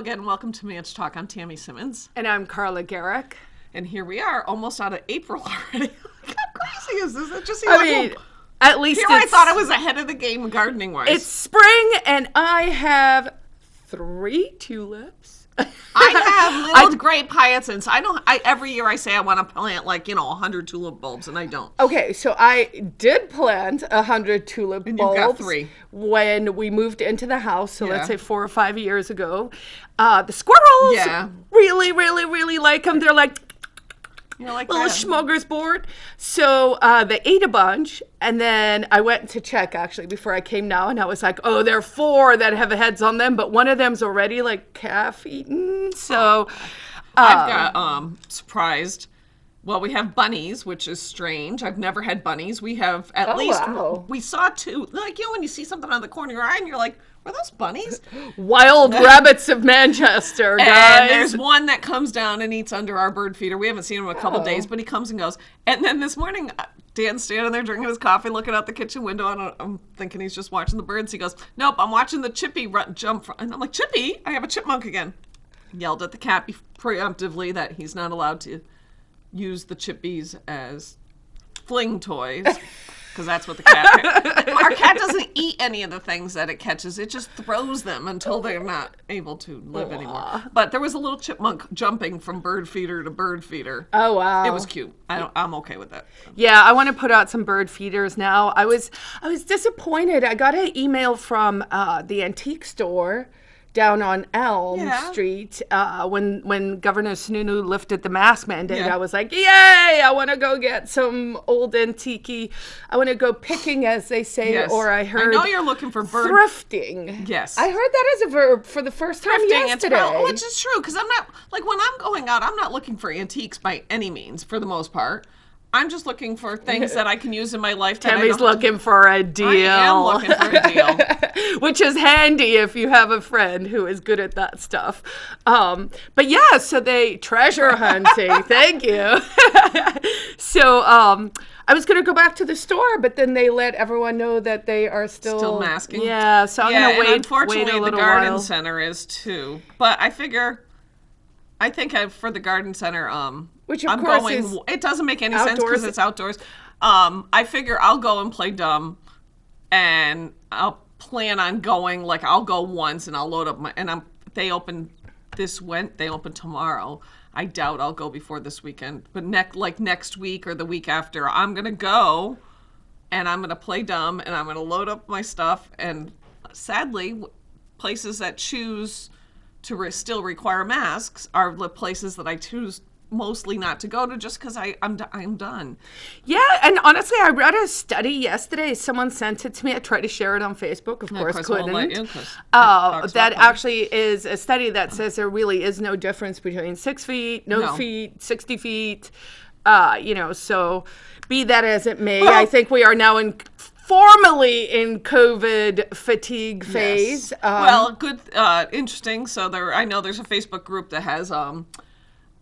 again. Welcome to Manch Talk. I'm Tammy Simmons. And I'm Carla Gericke. And here we are, almost out of April already. How crazy is this? It just seems I like mean, at least here I thought I was ahead of the game gardening wise. It's spring, and I have three tulips. I have little I, grape hyacinths. I don't. I every year I say I want to plant like you know hundred tulip bulbs, and I don't. Okay, so I did plant hundred tulip and bulbs. You got three when we moved into the house. So yeah. let's say four or five years ago. Uh, the squirrels yeah. really, really, really like them. They're like like little that. smorgasbord. So uh, they ate a bunch, and then I went to check actually before I came now, and I was like, oh, there are four that have heads on them, but one of them's already like calf eaten. So I've got um, um surprised. Well, we have bunnies, which is strange. I've never had bunnies. We have at oh, least wow. we saw two. Like you know, when you see something on the corner of your eye, and you're like, are those bunnies? Wild rabbits of Manchester, guys. And there's one that comes down and eats under our bird feeder. We haven't seen him in a couple oh. days, but he comes and goes. And then this morning, uh, Dan's standing there drinking his coffee, looking out the kitchen window, and I'm thinking he's just watching the birds. He goes, "Nope, I'm watching the chippy run, jump." From, and I'm like, "Chippy, I have a chipmunk again." Yelled at the cat preemptively that he's not allowed to use the chippies as fling toys. because that's what the cat. Our cat doesn't eat any of the things that it catches. It just throws them until they're not able to live Aww. anymore. But there was a little chipmunk jumping from bird feeder to bird feeder. Oh wow! It was cute. I don't, I'm okay with that. Yeah, I want to put out some bird feeders now. I was I was disappointed. I got an email from uh, the antique store down on Elm yeah. Street uh, when when Governor Sununu lifted the mask mandate. Yeah. I was like, yay! I want to go get some old antique. I want to go picking, as they say, yes. or I heard. I know you're looking for bird thrifting. Yes, I heard that as a verb for the first time thrifting, yesterday, well, which is true because I'm not like when I'm going out, I'm not looking for antiques by any means for the most part. I'm just looking for things that I can use in my lifetime. Tammy's looking for a deal. I am looking for a deal. Which is handy if you have a friend who is good at that stuff. Um, but yeah, so they treasure hunting. Thank you. so um, I was going to go back to the store, but then they let everyone know that they are still still masking. Yeah, so I'm yeah, going to wait. Unfortunately, wait the garden while. center is too. But I figure, I think I, for the garden center, um, which of I'm course going, is it doesn't make any sense because it's outdoors. Um, I figure I'll go and play dumb, and I'll plan on going. Like I'll go once and I'll load up my and I'm. They open this went. They open tomorrow. I doubt I'll go before this weekend, but next like next week or the week after, I'm gonna go, and I'm gonna play dumb and I'm gonna load up my stuff. And sadly, places that choose to re- still require masks are the places that I choose mostly not to go to just because I'm I'm done. Yeah, and honestly, I read a study yesterday. Someone sent it to me. I tried to share it on Facebook. Of course, couldn't. You, uh, that actually is a study that says there really is no difference between six feet, no, no. feet, sixty feet. Uh, you know, so be that as it may, well, I think we are now in formally in COVID fatigue phase. Yes. Um, well, good, uh, interesting. So there, I know there's a Facebook group that has um,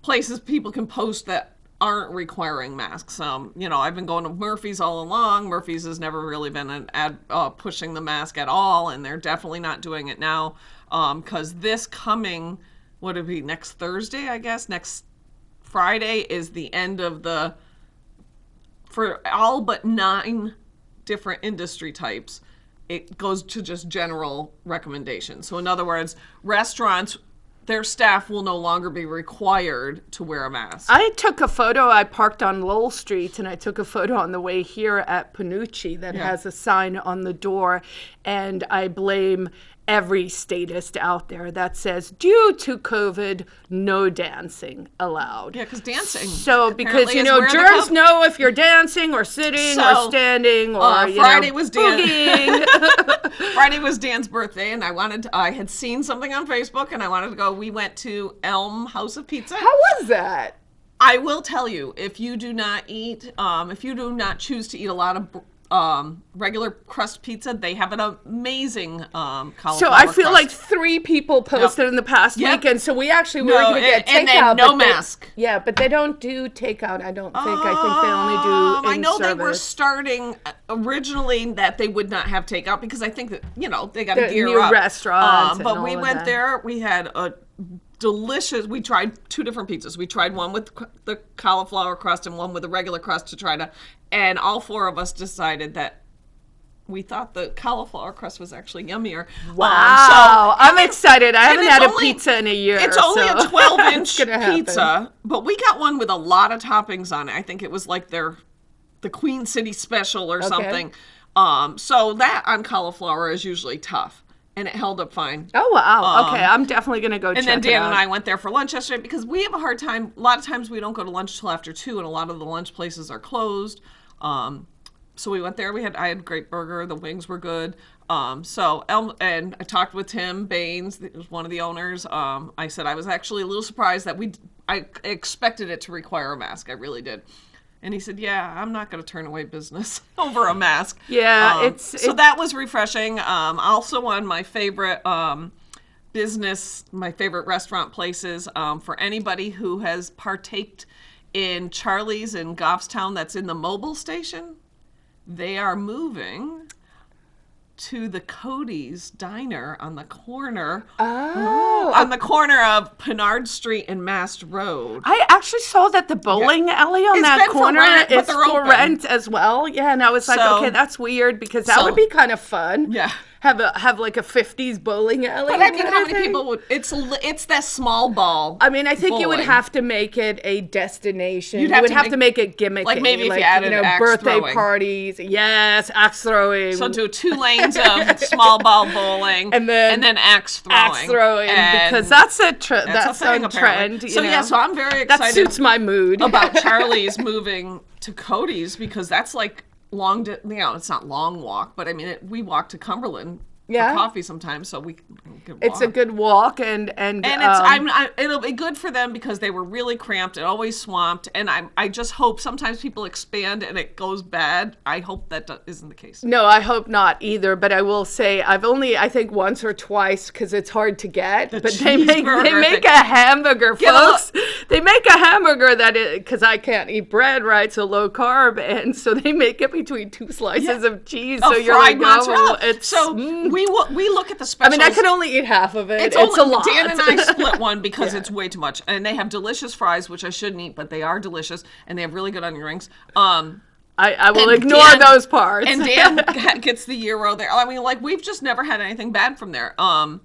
places people can post that aren't requiring masks. Um, you know, I've been going to Murphy's all along. Murphy's has never really been an ad uh, pushing the mask at all, and they're definitely not doing it now. Because um, this coming, what it be next Thursday? I guess next Friday is the end of the for all but nine different industry types. It goes to just general recommendations. So, in other words, restaurants their staff will no longer be required to wear a mask. I took a photo. I parked on Lowell Street and I took a photo on the way here at Panucci that yeah. has a sign on the door. And I blame every statist out there that says, due to COVID, no dancing allowed. Yeah, because dancing. So, because, you know, jurors know if you're dancing or sitting so, or standing or, uh, Friday know, was Dan. Friday was Dan's birthday, and I wanted to, I had seen something on Facebook, and I wanted to go. We went to Elm House of Pizza. How was that? I will tell you, if you do not eat, um, if you do not choose to eat a lot of um, regular crust pizza. They have an amazing um, cauliflower. So I feel crust. like three people posted yep. in the past yep. weekend. So we actually were no, going to get takeout. And no mask. They, yeah, but they don't do takeout. I don't think. Um, I think they only do. Um, I know service. they were starting uh, originally that they would not have takeout because I think that you know they got to gear new up. restaurants. Um, but we went there. We had a delicious. We tried two different pizzas. We tried one with the cauliflower crust and one with the regular crust to try to, and all four of us decided that we thought the cauliflower crust was actually yummier. Wow, um, so, I'm excited. I haven't had only, a pizza in a year. It's only so. a 12 inch pizza, but we got one with a lot of toppings on it. I think it was like their the Queen City special or okay. something. Um, so that on cauliflower is usually tough and it held up fine. Oh wow! Um, okay, I'm definitely gonna go. And then Dan and I went there for lunch yesterday because we have a hard time. A lot of times we don't go to lunch till after two, and a lot of the lunch places are closed. Um, so we went there. We had I had great burger. The wings were good. Um, so Elm and I talked with Tim Baines, one of the owners. Um, I said I was actually a little surprised that we I expected it to require a mask. I really did. And he said, "Yeah, I'm not going to turn away business over a mask." Yeah, um, it's so that was refreshing. Um, also, on my favorite um, business, my favorite restaurant places um, for anybody who has partaked in Charlie's in Goffstown, that's in the Mobil station. They are moving to the Cody's Diner on the corner. Oh, on the corner of Pinard Street and Mast Road. I actually saw that the bowling yeah. alley on it's that corner rent, is for rent as well. Yeah, and I was like, so, okay, that's weird because that so, would be kind of fun. Yeah have a have like a 50s bowling alley. But I mean, how many thing? people would? It's it's that small ball. I mean, I think bowling. you would have to make it a destination. You'd have you would to have make, to make it gimmicky, like maybe like, if you added you know, birthday throwing. parties. Yes, axe throwing. So do two lanes of small ball bowling, and then and then axe throwing. Axe throwing because that's a trend. That's, that's a, trend. So know? yeah, so I'm very excited. That suits my mood about Charlie's moving to Cody's because that's like long, you know, it's not long walk, but I mean, it, we walked to Cumberland yeah. coffee sometimes, so we. It's a good walk, and and and it's um, I'm I, it'll be good for them because they were really cramped and always swamped, and I I just hope sometimes people expand and it goes bad. I hope that isn't the case. No, I hope not either. But I will say I've only I think once or twice because it's hard to get. The but they make they make thing. a hamburger, folks. They make a hamburger that because I can't eat bread, right? So low carb, and so they make it between two slices yeah. of cheese. Oh, so you're like, mozzarella. oh, it's so. Mm, we we look at the specials. I mean, I can only eat half of it. It's, it's only, a lot. Dan and I split one because yeah. it's way too much, and they have delicious fries, which I shouldn't eat, but they are delicious, and they have really good onion rings. Um, I, I will ignore Dan, those parts. and Dan gets the euro there. I mean, like we've just never had anything bad from there. Um,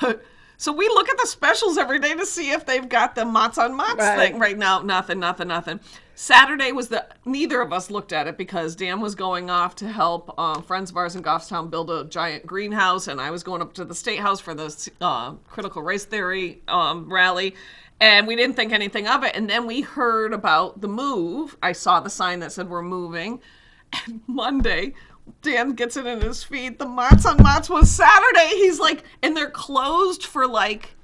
but so we look at the specials every day to see if they've got the Mott's on Mott's right. thing. Right now, nothing, nothing, nothing. Saturday was the neither of us looked at it because Dan was going off to help uh, friends of ours in Goffstown build a giant greenhouse, and I was going up to the state house for the uh, critical race theory um, rally, and we didn't think anything of it. And then we heard about the move. I saw the sign that said we're moving, and Monday. Dan gets it in his feed. The Mott's on Mott's was Saturday. He's like, and they're closed for like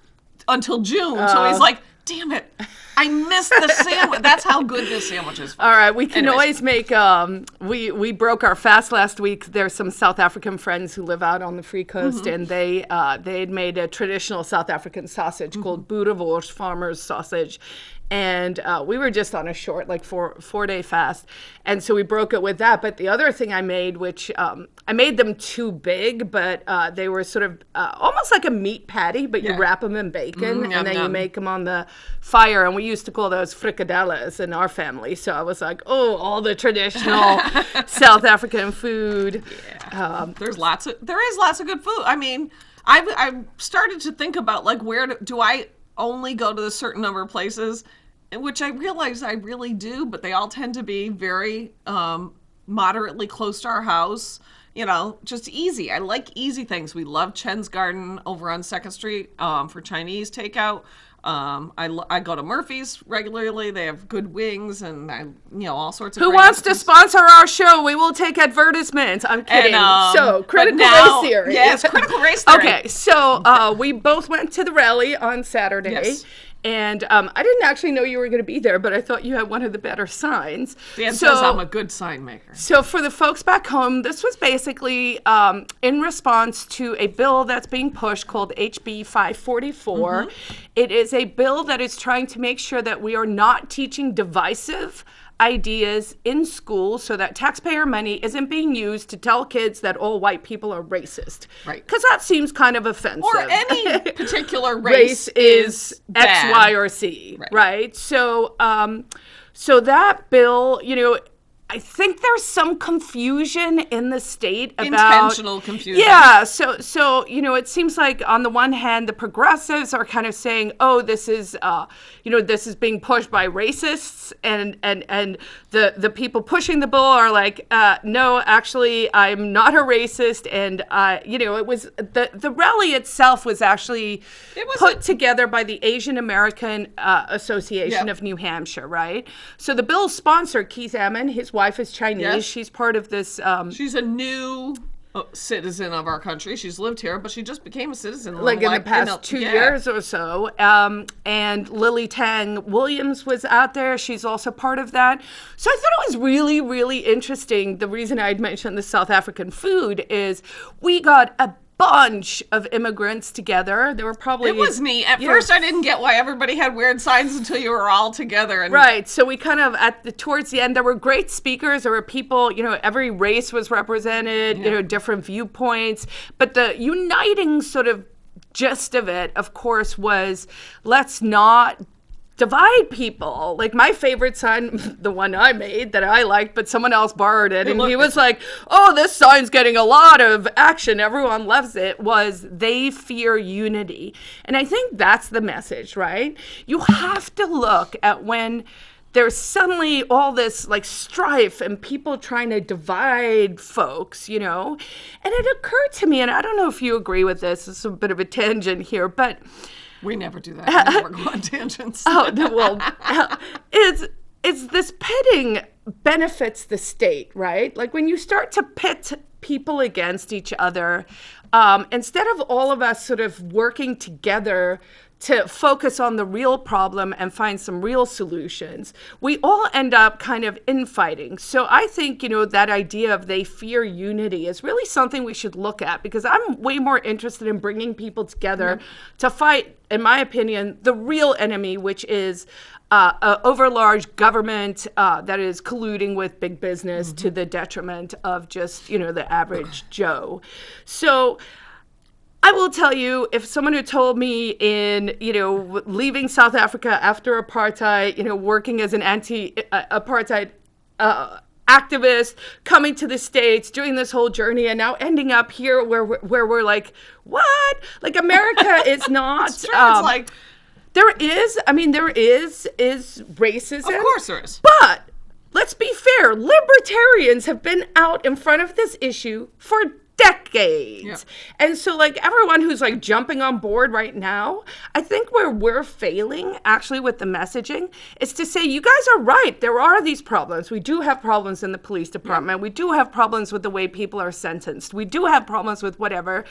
until June. Uh, so he's like, damn it. I missed the sandwich. That's how good this sandwich is. All right, we can Anyways. always make. Um, we we broke our fast last week. There's some South African friends who live out on the Free Coast, mm-hmm. and they uh, they had made a traditional South African sausage mm-hmm. called Boerewors Farmers Sausage, and uh, we were just on a short like four four day fast. And so we broke it with that. But the other thing i made which um, i made them too big but uh, they were sort of uh, almost like a meat patty but you wrap them in bacon mm, and yum, then yum. you make them on the fire. And we used to call those frikkadels in our family. So i was like oh all the traditional south african food. Yeah. um, there's lots of there is lots of good food. I mean I've, I've started to think about like where do, do I only go to a certain number of places, which I realize I really do, but they all tend to be very um, moderately close to our house. You know, just easy. I like easy things. We love Chen's Garden over on Second Street um, for Chinese takeout. Um, I, I go to Murphy's regularly. They have good wings and I, you know all sorts of. Who wants to sponsor our show? We will take advertisements. I'm kidding. And, um, so critical now, race theory. Yes, critical race theory. Okay, so uh, we both went to the rally on Saturday. Yes. And um, I didn't actually know you were going to be there, but I thought you had one of the better signs. Dan so, says I'm a good sign maker. So for the folks back home, this was basically um, in response to a bill that's being pushed called HB 544. Mm-hmm. It is a bill that is trying to make sure that we are not teaching divisive ideas in school so that taxpayer money isn't being used to tell kids that all white people are racist. Right. Because that seems kind of offensive. Or any particular race, race is, X, bad. Y, or C, right? So, um, so that bill, you know, I think there's some confusion in the state about Intentional confusion. Yeah, so so you know, it seems like on the one hand, the progressives are kind of saying, "Oh, this is, uh, you know, this is being pushed by racists," and and and the the people pushing the bill are like, uh, "No, actually, I'm not a racist," and uh, you know, it was the the rally itself was actually It was put together by the Asian American uh, Association of New Hampshire, right? So the bill's sponsor, Keith Ammon, his wife is Chinese. Yes. She's part of this. Um, She's a new uh, citizen of our country. She's lived here, but she just became a citizen. like in the past a- two yeah. years or so. Um, and Lily Tang Williams was out there. She's also part of that. So I thought it was really, really interesting. The reason I'd mentioned the South African food is we got a bunch of immigrants together. There were probably It was neat. At you know, first, I didn't get why everybody had weird signs until you were all together. And Right. So we kind of at the towards the end there were great speakers. There were people, you know, every race was represented, you know, different viewpoints. But the uniting sort of gist of it, of course, was let's not divide people. Like my favorite sign, the one I made that I liked, but someone else borrowed it, and he was like, "Oh, this sign's getting a lot of action. Everyone loves it." Was they fear unity, and I think that's the message, right? You have to look at when there's suddenly all this like strife and people trying to divide folks, you know. And it occurred to me, and I don't know if you agree with this. It's a bit of a tangent here, but. We never do that. We never go on tangents. Oh no, well, it's it's this pitting benefits the state, right? Like when you start to pit people against each other, um, instead of all of us sort of working together to focus on the real problem and find some real solutions, we all end up kind of infighting. So I think, you know, that idea of they fear unity is really something we should look at because I'm way more interested in bringing people together to fight, in my opinion, the real enemy, which is uh, a overlarge government uh, that is colluding with big business to the detriment of just, you know, the average Joe. So, I will tell you, if someone who told me in, you know, leaving South Africa after apartheid, you know, working as an anti-apartheid uh, activist, coming to the states, doing this whole journey, and now ending up here where we're, where we're like, what? Like America is not. It's true. um, it's like, there is. I mean, there is is racism. of course there is. But let's be fair, libertarians have been out in front of this issue for decades. Yeah. And so like everyone who's like jumping on board right now, I think where we're failing actually with the messaging is to say you guys are right. There are these problems. We do have problems in the police department. We do have problems with the way people are sentenced. We do have problems with whatever.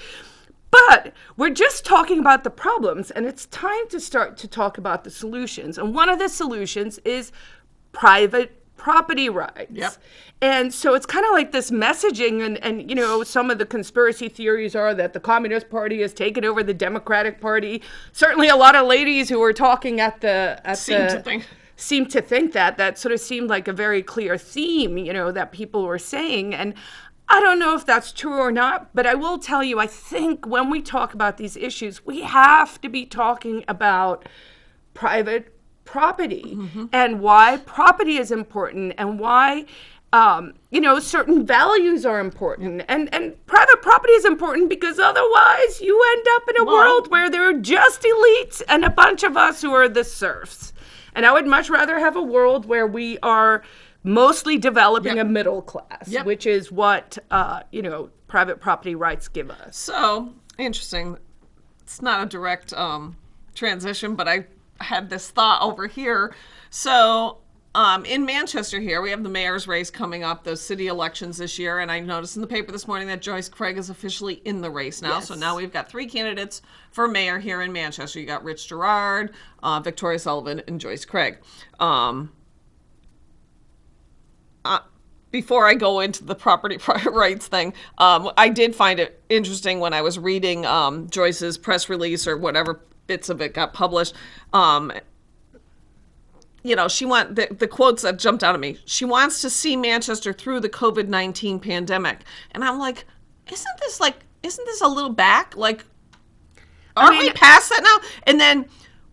But we're just talking about the problems, and it's time to start to talk about the solutions. And one of the solutions is private property rights. Yep. And so it's kind of like this messaging, and, and you know, some of the conspiracy theories are that the Communist Party has taken over the Democratic Party. Certainly, a lot of ladies who were talking at the at Seem the to think. seemed to think that that sort of seemed like a very clear theme, you know, that people were saying. And I don't know if that's true or not, but I will tell you, I think when we talk about these issues, we have to be talking about private property and why property is important and why. Um, you know, certain values are important, and and private property is important because otherwise you end up in a Well- world where there are just elites and a bunch of us who are the serfs. And I would much rather have a world where we are mostly developing Yep. a middle class, Yep. which is what uh, you know private property rights give us. So interesting. It's not a direct um, transition, but I had this thought over here. So um, in Manchester here, we have the mayor's race coming up, those city elections this year, and I noticed in the paper this morning that Joyce Craig is officially in the race now. So now we've got three candidates for mayor here in Manchester. You got Rich Girard, uh, Victoria Sullivan, and Joyce Craig. Um, uh, before I go into the property rights thing, um, I did find it interesting when I was reading um, Joyce's press release or whatever bits of it got published. Um, you know, she want the, the quotes that jumped out at me. She wants to see Manchester through the COVID nineteen pandemic, and I'm like, isn't this like, isn't this a little back? Like, aren't I mean, we past that now? And then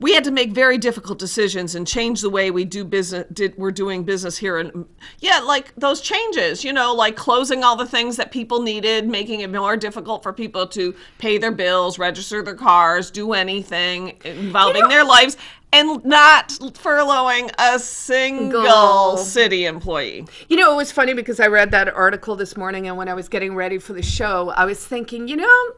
we had to make very difficult decisions and change the way we do business did we're doing business here and yeah like those changes you know like closing all the things that people needed making it more difficult for people to pay their bills register their cars do anything involving you know, their lives and not furloughing a single city employee. You know, it was funny because I read that article this morning, and when I was getting ready for the show, I was thinking, you know,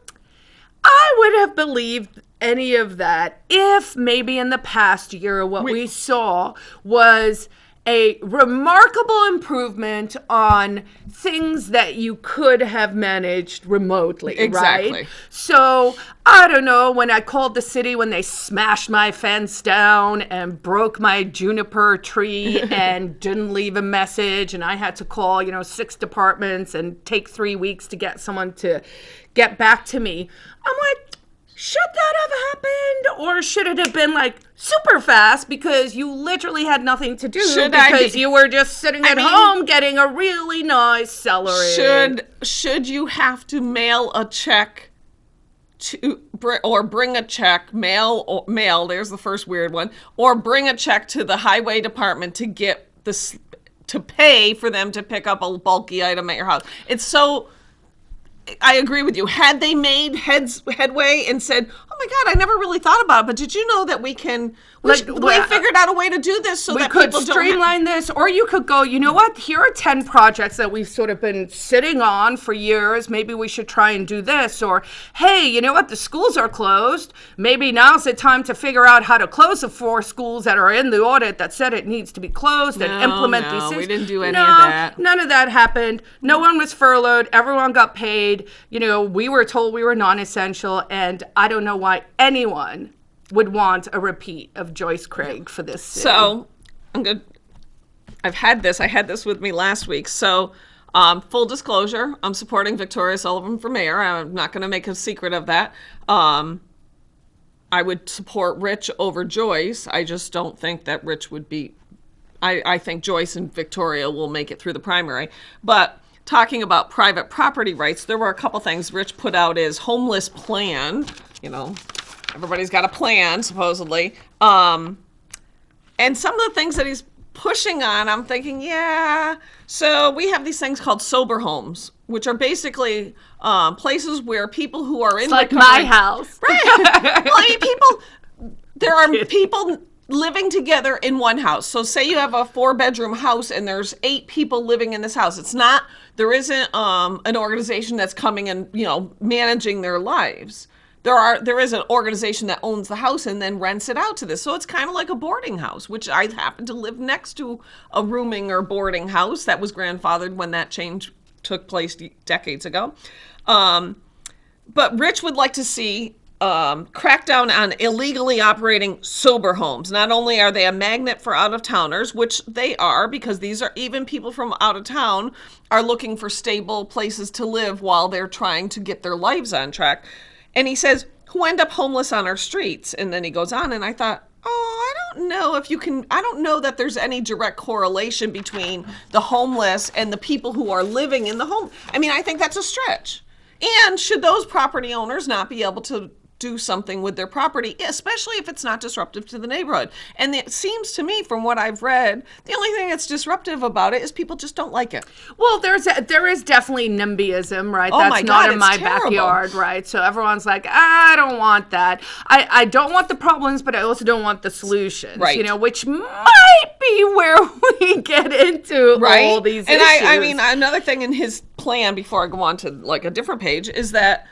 I would have believed any of that if maybe in the past year what we, we saw was a remarkable improvement on things that you could have managed remotely, exactly. right? So, I don't know, when I called the city when they smashed my fence down and broke my juniper tree and didn't leave a message and I had to call, you know, six departments and take 3 weeks to get someone to get back to me. I'm like, should that have happened? Or should it have been like super fast because you literally had nothing to do should because be, you were just sitting at I mean, home getting a really nice celery should should you have to mail a check to or bring a check mail or mail there's the first weird one or bring a check to the highway department to get this to pay for them to pick up a bulky item at your house? It's so I agree with you. Had they made heads headway and said, "Oh my God, I never really thought about it," but did you know that we can? We, like, we figured out a way to do this so we that could streamline this, or you could go. You know what? Here are ten projects that we've sort of been sitting on for years. Maybe we should try and do this. Or hey, you know what? The schools are closed. Maybe now's the time to figure out how to close the four schools that are in the audit that said it needs to be closed no, and implement no, these things. We didn't do any no, of that. None of that happened. No one was furloughed. Everyone got paid. You know, we were told we were non-essential, and I don't know why anyone would want a repeat of Joyce Craig for this. City. So I'm good. I've had this. I had this with me last week. So um, full disclosure, I'm supporting Victoria Sullivan for mayor. I'm not going to make a secret of that. Um, I would support Rich over Joyce. I just don't think that Rich would be. I, I think Joyce and Victoria will make it through the primary. But talking about private property rights, there were a couple things Rich put out his homeless plan. You know, everybody's got a plan, supposedly. Um, and some of the things that he's pushing on, I'm thinking, yeah. So we have these things called sober homes, which are basically um, places where people who are in it's like my house, right? well, I mean, people. There are people living together in one house. So say you have a four bedroom house and there's eight people living in this house. It's not there isn't um, an organization that's coming and you know managing their lives. There are there is an organization that owns the house and then rents it out to this. So it's kind of like a boarding house, which I happen to live next to a rooming or boarding house that was grandfathered when that change took place decades ago. Um, but Rich would like to see um, crackdown on illegally operating sober homes. Not only are they a magnet for out of towners, which they are, because these are even people from out of town are looking for stable places to live while they're trying to get their lives on track. And he says, who end up homeless on our streets. And then he goes on, and I thought, oh, I don't know if you can, I don't know that there's any direct correlation between the homeless and the people who are living in the home. I mean, I think that's a stretch. And should those property owners not be able to do something with their property, especially if it's not disruptive to the neighborhood. And it seems to me, from what I've read, the only thing that's disruptive about it is people just don't like it. Well, there's a, there is definitely NIMBYism, right? Oh that's not in my terrible. backyard, right? So everyone's like, ah, I don't want that. I, I don't want the problems, but I also don't want the solutions, right? You know, which might be where we get into right? all these and issues. I, I mean, another thing in his plan before I go on to like a different page is that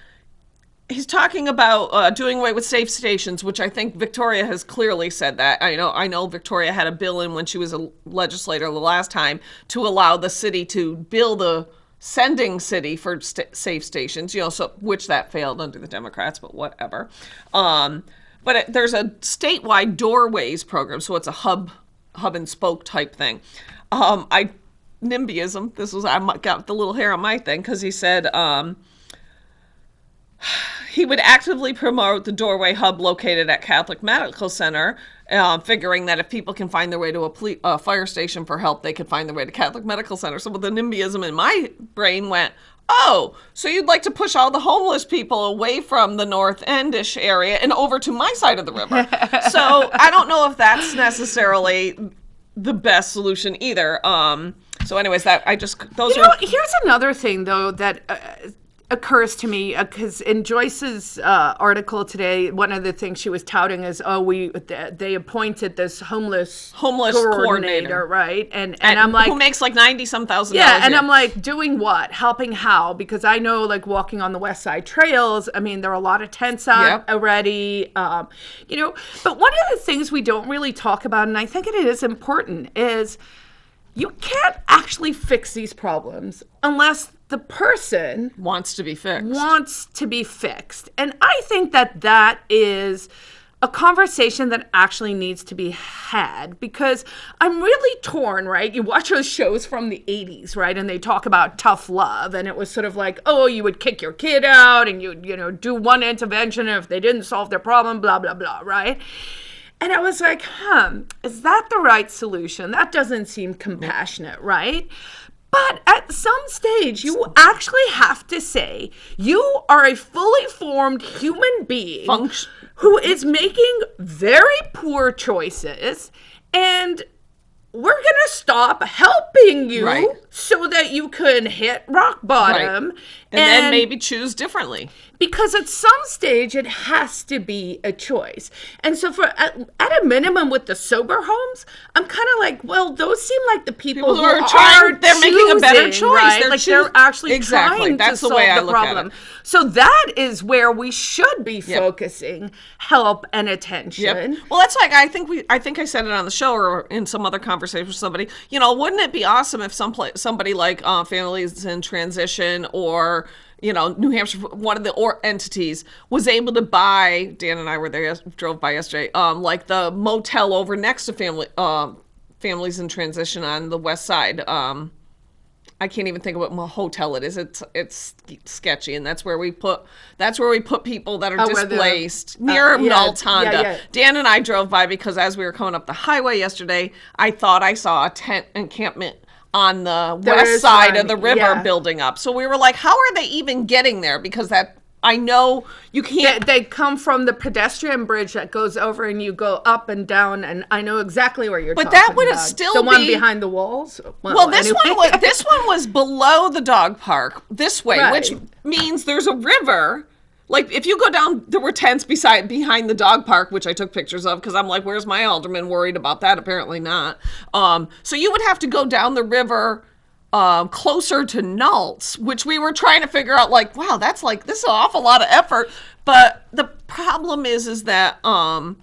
he's talking about uh, doing away with safe stations, which I think Victoria has clearly said that. I know I know Victoria had a bill in when she was a legislator the last time to allow the city to bill the sending city for st safe stations. You know, so which that failed under the Democrats, but whatever. Um, but it, there's a statewide doorways program, so it's a hub hub and spoke type thing. Um, I NIMBYism. This was I got the little hair on my thing because he said. Um, he would actively promote the Doorway Hub located at Catholic Medical Center uh, figuring that if people can find their way to a uh, fire station for help, they can find their way to Catholic Medical Center. So with the NIMBYism in my brain went, oh, so you'd like to push all the homeless people away from the North Endish area and over to my side of the river. so I don't know if that's necessarily the best solution either. Um, so, anyways, that I just those you are. Know, here's another thing though that. Uh, occurs to me because uh, in Joyce's uh, article today, one of the things she was touting is, oh, we they appointed this homeless homeless coordinator, coordinator. right? And, and, and I'm like, who makes like ninety some thousand. Yeah, and I'm like, doing what? Helping how? Because I know, like, walking on the West Side trails. I mean, there are a lot of tents out yep. already. Um, you know, but one of the things we don't really talk about, and I think it is important, is you can't actually fix these problems unless the person wants to be fixed. Wants to be fixed. And I think that that is a conversation that actually needs to be had because I'm really torn, right? You watch those shows from the 80s, right? And they talk about tough love and it was sort of like, "Oh, you would kick your kid out and you you know, do one intervention and if they didn't solve their problem, blah blah blah," right? And I was like, huh, is that the right solution? That doesn't seem compassionate, right? But at some stage, you actually have to say you are a fully formed human being Function. who is making very poor choices and we're going to stop helping you right. so that you can hit rock bottom right. and, and, then maybe choose differently because at some stage it has to be a choice and so for at, at a minimum with the sober homes i'm kind of like well those seem like the people, people who, are trying are they're choosing, making a better choice right? they're like they're actually exactly. trying That's to the solve way I the problem so that is where we should be yep. focusing help and attention yep. well that's like i think we i think i said it on the show or in some other conversation with somebody you know wouldn't it be awesome if some somebody like uh, families in transition or you know, New Hampshire, one of the or entities was able to buy. Dan and I were there, drove by yesterday. Um, like the motel over next to family, uh, families in transition on the west side. Um, I can't even think of what hotel it is. It's it's sketchy, and that's where we put that's where we put people that are oh, displaced uh, near uh, yeah. Yeah, yeah. Dan and I drove by because as we were coming up the highway yesterday, I thought I saw a tent encampment on the there west side one. of the river yeah. building up. So we were like, how are they even getting there? Because that I know you can't. They, they, come from the pedestrian bridge that goes over, and you go up and down. And I know exactly where you're. But that would have still the be... one behind the walls. Well, well this anyway. one was this one was below the dog park this way, right. which means there's a river like if you go down there were tents beside behind the dog park which i took pictures of because i'm like where's my alderman worried about that? Apparently not. Um, so you would have to go down the river uh, closer to Nultz, which we were trying to figure out like wow that's like this is an awful lot of effort. But the problem is is that um,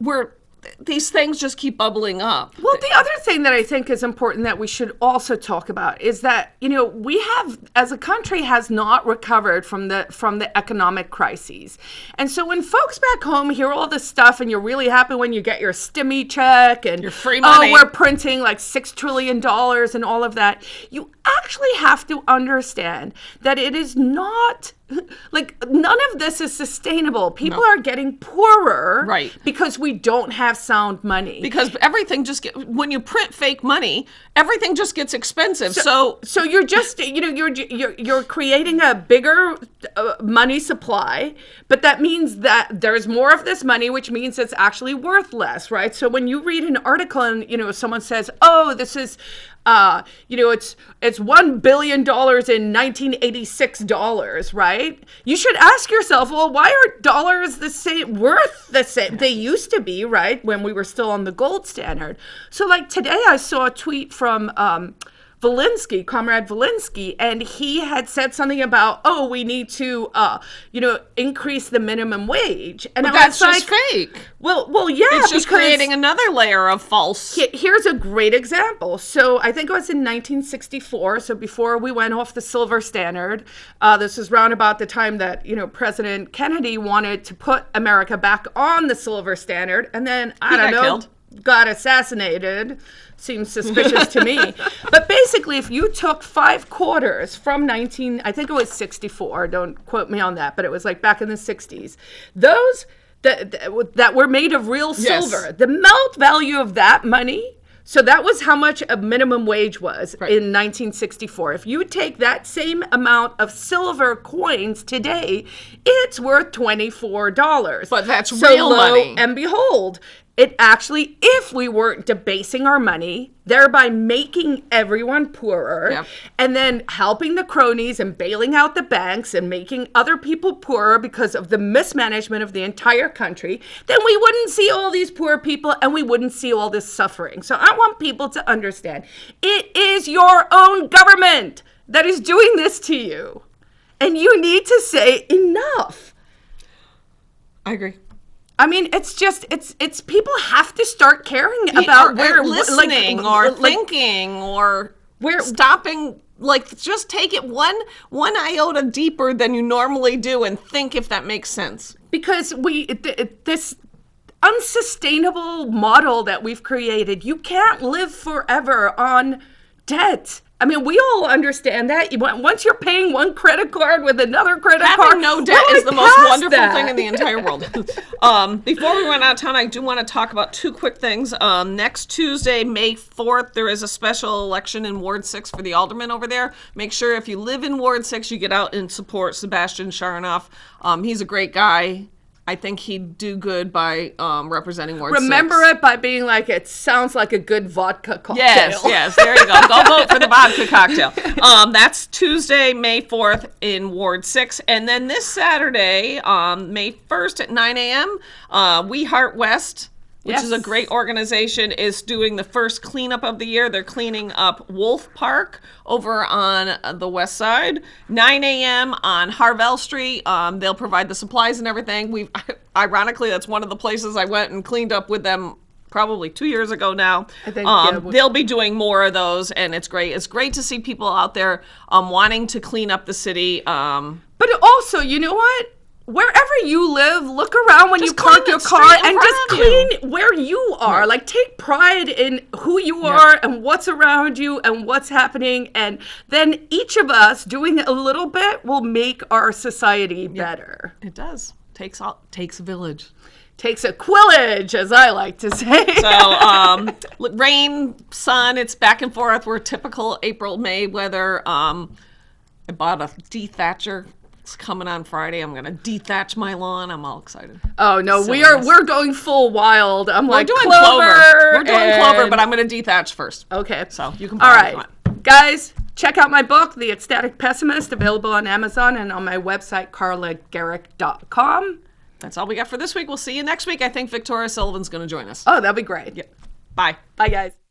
we're these things just keep bubbling up. Well, the other thing that I think is important that we should also talk about is that you know we have, as a country, has not recovered from the from the economic crises, and so when folks back home hear all this stuff, and you're really happy when you get your stimmy check and your free money, oh, we're printing like six trillion dollars and all of that, you actually have to understand that it is not like none of this is sustainable. People no. are getting poorer, right? Because we don't have sound money. Because everything just get when you print fake money, everything just gets expensive. So, so, so you're just you know you're you're you're creating a bigger uh, money supply, but that means that there's more of this money, which means it's actually worth less, right? So when you read an article and you know someone says, "Oh, this is uh, you know, it's it's one billion dollars in 1986 dollars, right? You should ask yourself, well, why are dollars the same worth the same? They used to be, right, when we were still on the gold standard. So, like today, I saw a tweet from. Um, Volinsky, Comrade Volinsky, and he had said something about, oh, we need to, uh, you know, increase the minimum wage. And but that's just like, fake. Well, well, yeah, it's just creating another layer of false. Here's a great example. So I think it was in 1964. So before we went off the silver standard, uh, this was round about the time that you know President Kennedy wanted to put America back on the silver standard, and then I he don't know. Killed got assassinated seems suspicious to me. But basically, if you took five quarters from 19, I think it was 64, don't quote me on that, but it was like back in the 60s, those that that- that were made of real Yes. silver. The melt value of that money. So that was how much a minimum wage was in 1964. If you take that same amount of silver coins today, it's worth $24. But that's so real lo money. And behold, it actually, if we weren't debasing our money, thereby making everyone poorer, Yep. and then helping the cronies and bailing out the banks and making other people poorer because of the mismanagement of the entire country, then we wouldn't see all these poor people and we wouldn't see all this suffering. So I want people to understand it is your own government that is doing this to you. And you need to say enough. I agree. I mean, it's just it's it's people have to start caring Or- about or where listening like, or like, thinking or Where- stopping like just take it one one iota deeper than you normally do and think if that makes sense because we th- this unsustainable model that we've created. You can't live forever on debt. I mean, we all understand that. Once you're paying one credit card with another credit having card, no debt is the most wonderful that. thing in the entire world. Um, before we run out of town i do want to talk about two quick things. Um, next tuesday may 4th there is a special election in ward 6 for the alderman over there. Make sure if you live in ward 6 you get out and support sebastian sharnoff. Um, he's a great guy i think he'd do good by um, representing ward 6 Remember it by being like, it sounds like a good vodka cocktail. Yes, yes. There you go. Go vote for the vodka cocktail. Um, that's Tuesday, May 4th in Ward 6. And then this Saturday, um, May 1st at 9 a.m., uh, We Heart West, which is a great organization, is doing the first cleanup of the year. They're cleaning up Wolfe Park over on uh, the west side. 9 a.m. on Harvell Street. Um, they'll provide the supplies and everything. We've, ironically, that's one of the places I went and cleaned up with them probably two years ago now. I think, um, yeah, we- they'll be doing more of those, and it's great. It's great to see people out there um, wanting to clean up the city. Um, But also, you know what? Wherever you live, look around when Just you park your car and just of you. clean where you are. Like take pride in who you are and what's around you and what's happening and then each of us doing a little bit will make our society better. it does takes all takes a village. Takes a quillage as I like to say. So um, rain, sun, it's back and forth. We're typical April May weather. Um, I bought a dethatcher. It's coming on Friday. I'm gonna dethatch my lawn. I'm all excited. oh no, we Silliness. are we're going full wild. I'm We're like doing clover. clover. We're doing clover, but I'm gonna dethatch first. Okay. So you can All buy it if you right. Guys, check out my book, The Ecstatic Pessimist, available on Amazon and on my website, carlagericke.com. That's all we got for this week. We'll see you next week. I think Victoria Sullivan's gonna join us. Oh, that'll be great. Bye. Bye, guys.